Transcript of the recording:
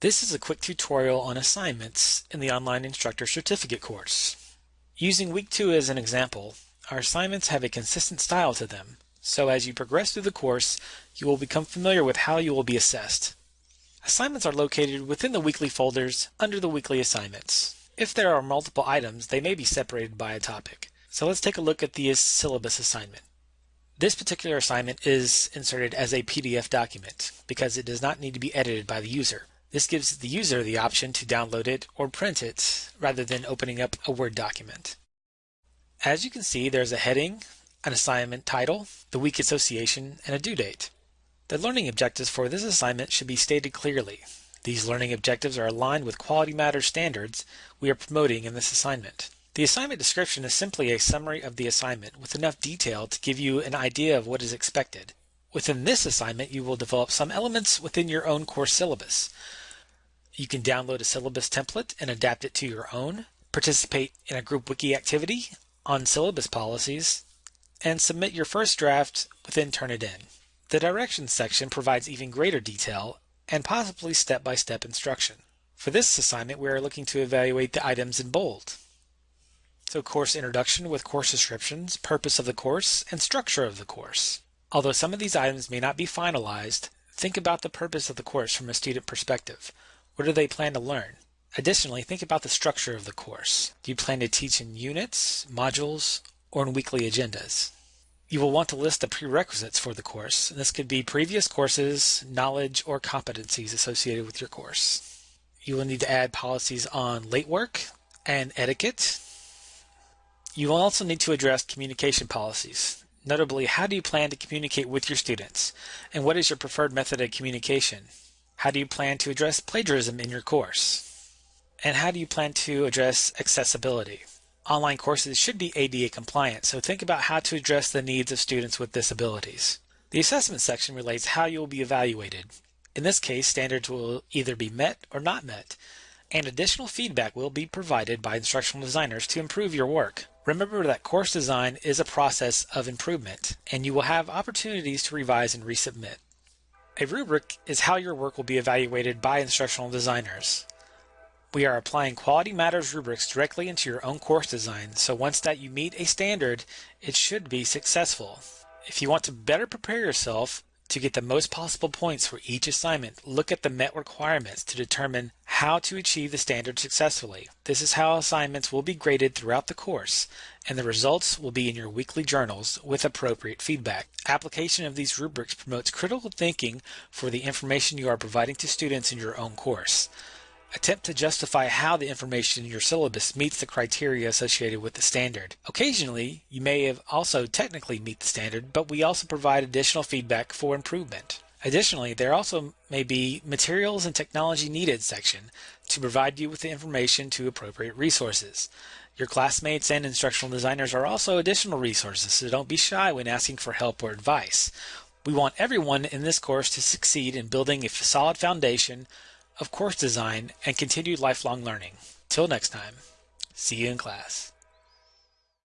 This is a quick tutorial on assignments in the Online Instructor Certificate course. Using week 2 as an example, our assignments have a consistent style to them, so as you progress through the course, you will become familiar with how you will be assessed. Assignments are located within the weekly folders under the weekly assignments. If there are multiple items, they may be separated by a topic. So let's take a look at the syllabus assignment. This particular assignment is inserted as a PDF document because it does not need to be edited by the user. This gives the user the option to download it or print it rather than opening up a Word document. As you can see, there's a heading, an assignment title, the week association, and a due date. The learning objectives for this assignment should be stated clearly. These learning objectives are aligned with Quality Matters standards we are promoting in this assignment. The assignment description is simply a summary of the assignment with enough detail to give you an idea of what is expected. Within this assignment, you will develop some elements within your own course syllabus. You can download a syllabus template and adapt it to your own, participate in a group wiki activity on syllabus policies, and submit your first draft within Turnitin. The directions section provides even greater detail and possibly step-by-step -step instruction. For this assignment, we are looking to evaluate the items in bold. So course introduction with course descriptions, purpose of the course, and structure of the course. Although some of these items may not be finalized, think about the purpose of the course from a student perspective. What do they plan to learn? Additionally, think about the structure of the course. Do you plan to teach in units, modules, or in weekly agendas? You will want to list the prerequisites for the course. This could be previous courses, knowledge, or competencies associated with your course. You will need to add policies on late work and etiquette. You will also need to address communication policies. Notably, how do you plan to communicate with your students? And what is your preferred method of communication? How do you plan to address plagiarism in your course? And how do you plan to address accessibility? Online courses should be ADA compliant, so think about how to address the needs of students with disabilities. The assessment section relates how you will be evaluated. In this case, standards will either be met or not met, and additional feedback will be provided by instructional designers to improve your work. Remember that course design is a process of improvement, and you will have opportunities to revise and resubmit. A rubric is how your work will be evaluated by instructional designers. We are applying Quality Matters rubrics directly into your own course design, so once that you meet a standard, it should be successful. If you want to better prepare yourself, to get the most possible points for each assignment, look at the met requirements to determine how to achieve the standard successfully. This is how assignments will be graded throughout the course, and the results will be in your weekly journals with appropriate feedback. Application of these rubrics promotes critical thinking for the information you are providing to students in your own course. Attempt to justify how the information in your syllabus meets the criteria associated with the standard. Occasionally, you may have also technically meet the standard, but we also provide additional feedback for improvement. Additionally, there also may be materials and technology needed section to provide you with the information to appropriate resources. Your classmates and instructional designers are also additional resources, so don't be shy when asking for help or advice. We want everyone in this course to succeed in building a solid foundation of course design and continued lifelong learning. Till next time, see you in class.